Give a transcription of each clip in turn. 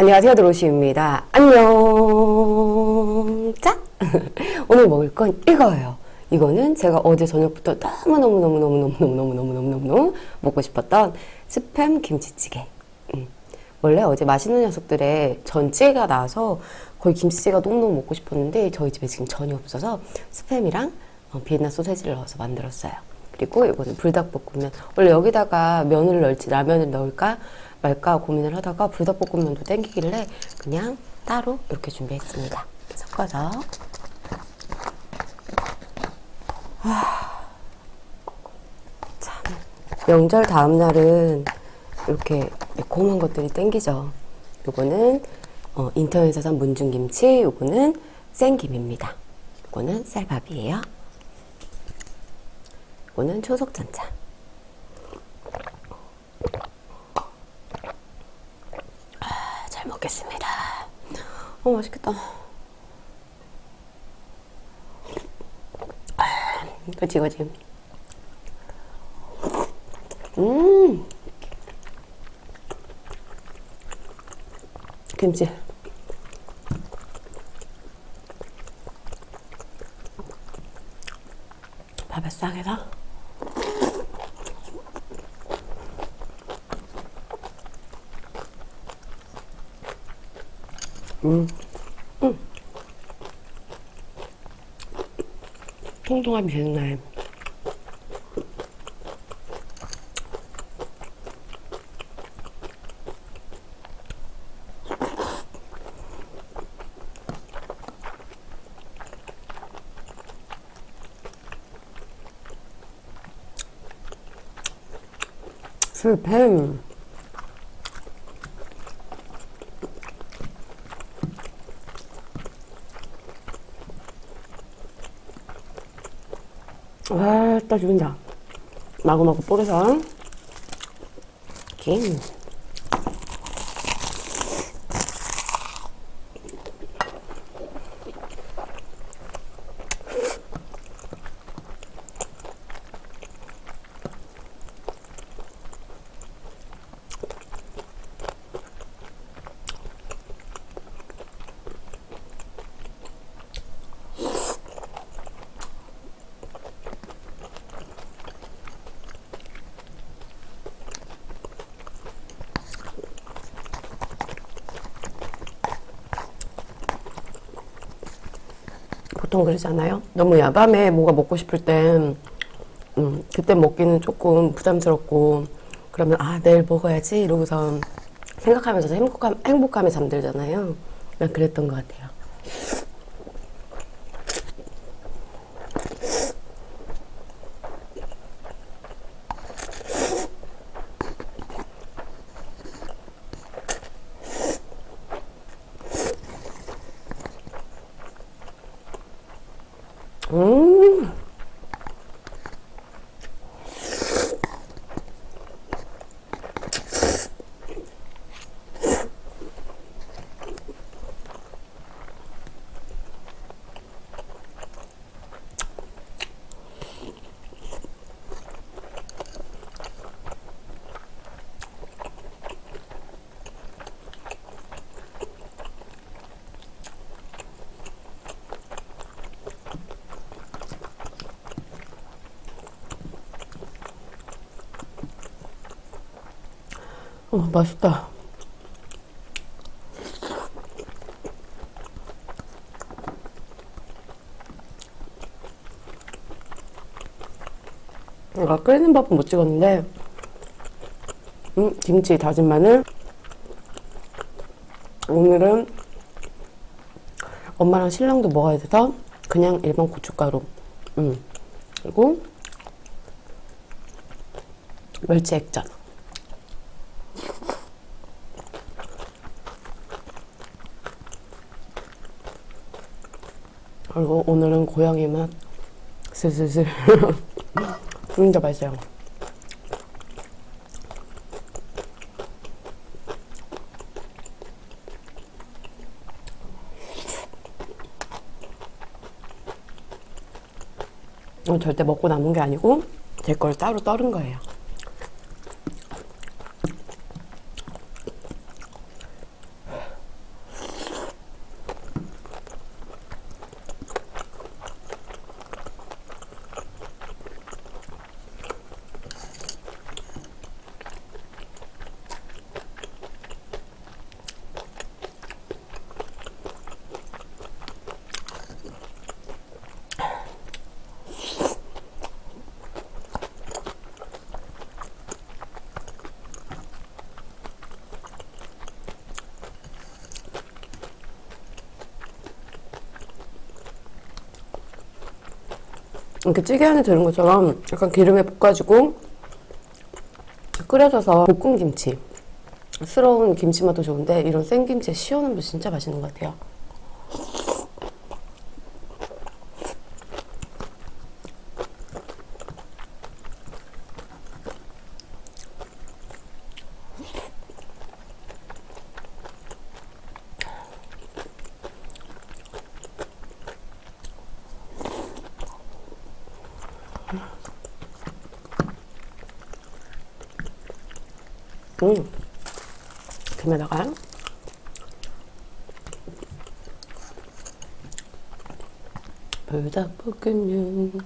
안녕하세요 드로시입니다. 안녕. 자 오늘 먹을 건 이거예요. 이거는 제가 어제 저녁부터 너무너무너무너무너무너무너무너무너무 먹고 싶었던 스팸 김치찌개. 음. 원래 어제 맛있는 녀석들의 전찌개가 나와서 거의 김치찌개가 너무너무 먹고 싶었는데 저희 집에 지금 전이 없어서 스팸이랑 어, 비엔나 소세지를 넣어서 만들었어요 그리고 이거는 불닭볶음면 원래 여기다가 면을 넣을지 라면을 넣을까 말까 고민을 하다가 불닭볶음면도 땡기길래 그냥 따로 이렇게 준비했습니다. 섞어서 아, 참 명절 다음 날은 이렇게 매콤한 것들이 땡기죠. 요거는 어, 인터넷에서 산 문중김치, 요거는 생김입니다. 요거는 쌀밥이에요. 요거는 초속전차. 잘 먹겠습니다. 어, 맛있겠다. 그치, 그치. 음. 김치. 밥에 싹 해서. 음. 음. 통통함이 계속 나요. 술팸 와, 딱 죽인다. 마구마구 뿌려서 김. 보통 그러잖아요. 너무 야밤에 뭐가 먹고 싶을 땐 음, 그때 먹기는 조금 부담스럽고 그러면 아 내일 먹어야지 이러고서 생각하면서 행복함, 행복함에 잠들잖아요. 난 그랬던 것 같아요. 음. 어, 맛있다. 내가 끓이는 밥은 못 찍었는데, 음, 김치, 다진 마늘. 오늘은 엄마랑 신랑도 먹어야 돼서 그냥 일반 고춧가루. 음, 그리고 멸치 액젓. 그리고 오늘은 고양이 맛. 슬슬슬. 진짜 맛있어요 절대 먹고 남은 게 아니고 제 걸 따로 떨은 거예요 이렇게 찌개 안에 들은 것처럼 약간 기름에 볶아지고 끓여져서 볶은 김치 스러운 김치 맛도 좋은데 이런 생김치에 시원함도 진짜 맛있는 것 같아요. 음. 김에다가 불닭볶음면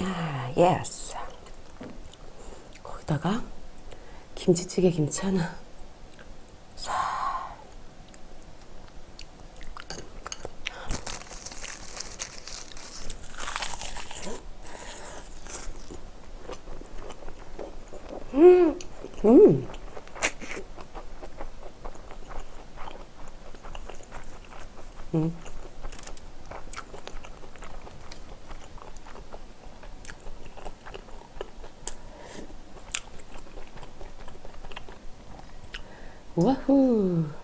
아, 예스 거기다가 김치찌개 김치 하나 싹. 음, 음. 음. 와후.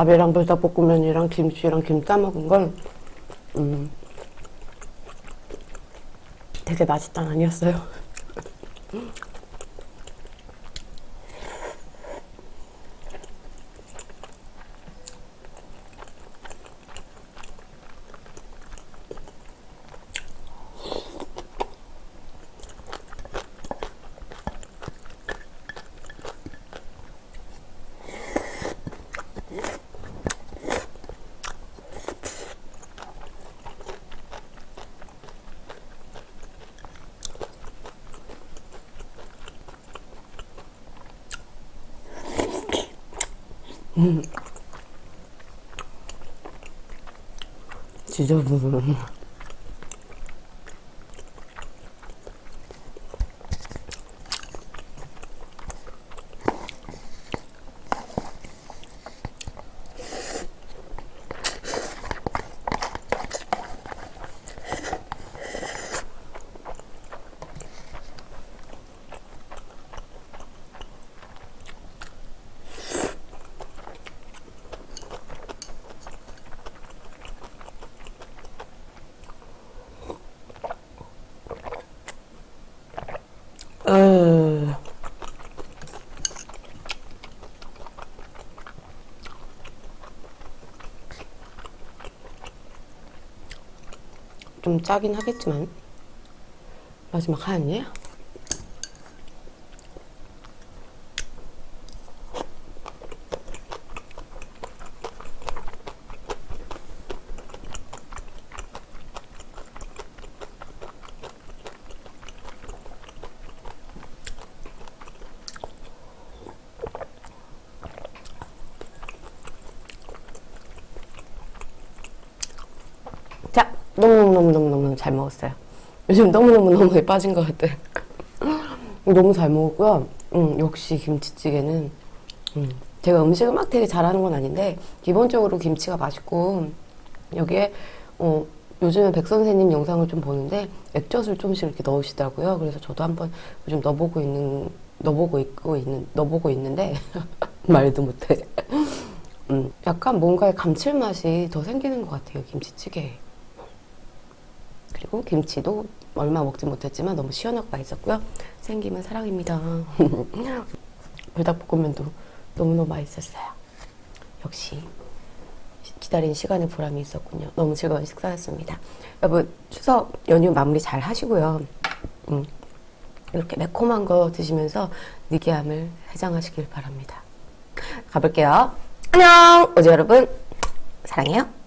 밥이랑 불닭볶음면이랑 김치랑 김 싸먹은 건 음, 되게 맛있단 아니었어요. 지저분. 어... 좀 짜긴 하겠지만 마지막 하얀이에요? 자, 너무너무너무너무 잘 먹었어요. 요즘 너무너무너무 빠진 것 같아요. 너무 잘 먹었고요. 음, 역시 김치찌개는 음, 제가 음식을 막 되게 잘하는 건 아닌데 기본적으로 김치가 맛있고 여기에 어, 요즘에 백 선생님 영상을 좀 보는데 액젓을 조금씩 이렇게 넣으시더라고요. 그래서 저도 한번 요즘 넣어보고 있는 넣어보고 있고 있는 넣어보고 있는데 말도 못해. 음, 약간 뭔가의 감칠맛이 더 생기는 것 같아요 김치찌개. 그리고 김치도 얼마 먹지 못했지만 너무 시원하고 맛있었고요. 생김은 사랑입니다. 불닭볶음면도 너무너무 맛있었어요. 역시 기다린 시간의 보람이 있었군요. 너무 즐거운 식사였습니다. 여러분 추석 연휴 마무리 잘 하시고요. 음, 이렇게 매콤한 거 드시면서 느끼함을 해장하시길 바랍니다. 가볼게요. 안녕! 어제 여러분 사랑해요.